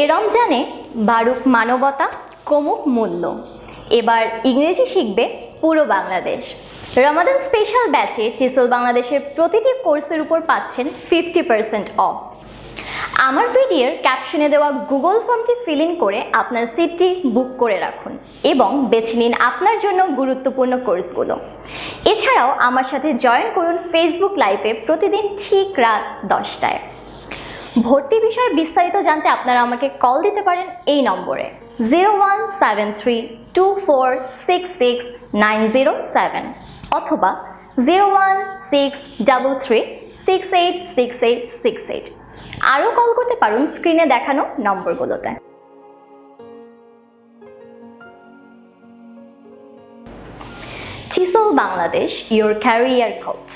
এ রমজানে বারুক মানবতা, কমুক মূল্য। এবার ইংরেজি শিখবে পুরো বাংলাদেশ। রমাদান স্পেশাল ব্যাচে টিসল বাংলাদেশের প্রতিটি কোর্সের উপর পাচ্ছেন ফিফটি পার্সেন্ট অফ আমার ভিডিওর ক্যাপশনে দেওয়া গুগল ফর্মটি ফিল ইন করে আপনার সিটটি বুক করে রাখুন এবং বেছে নিন আপনার জন্য গুরুত্বপূর্ণ কোর্সগুলো এছাড়াও আমার সাথে জয়েন করুন ফেসবুক লাইভে প্রতিদিন ঠিক রাত দশটায়। ভর্তি বিষয়ে বিস্তারিত জানতে আপনারা আমাকে কল দিতে পারেন এই নম্বরে। Zero one seven three two four six six nine zero seven অথবা zero one six three six eight six eight six eight আরও কল করতে পারুন স্ক্রিনে দেখানো নম্বরগুলোতে। Bangladesh, your career coach.